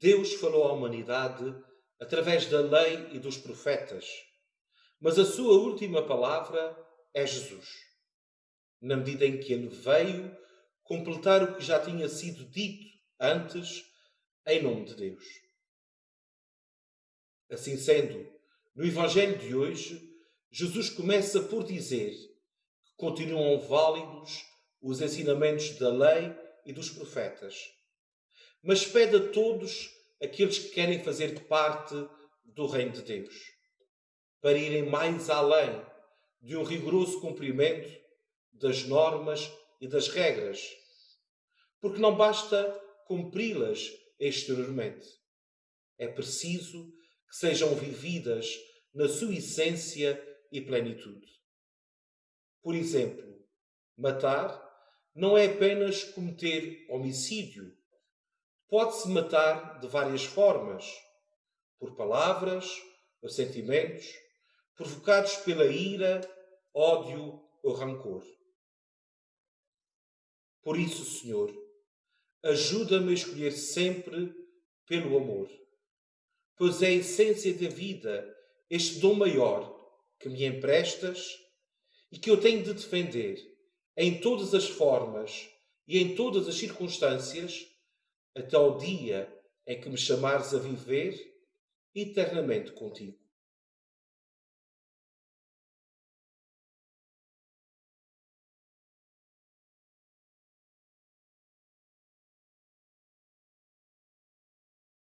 Deus falou à humanidade através da lei e dos profetas, mas a sua última palavra é Jesus, na medida em que ele veio completar o que já tinha sido dito antes em nome de Deus. Assim sendo, no Evangelho de hoje, Jesus começa por dizer que continuam válidos os ensinamentos da lei e dos profetas, mas pede a todos aqueles que querem fazer parte do Reino de Deus para irem mais além de um rigoroso cumprimento das normas e das regras, porque não basta cumpri-las exteriormente. É preciso que sejam vividas na sua essência e plenitude. Por exemplo, matar não é apenas cometer homicídio. Pode-se matar de várias formas: por palavras ou sentimentos, provocados pela ira, ódio ou rancor. Por isso, Senhor, ajuda-me a escolher sempre pelo amor, pois é a essência da vida, este dom maior que me emprestas e que eu tenho de defender em todas as formas e em todas as circunstâncias, até ao dia em que me chamares a viver eternamente contigo.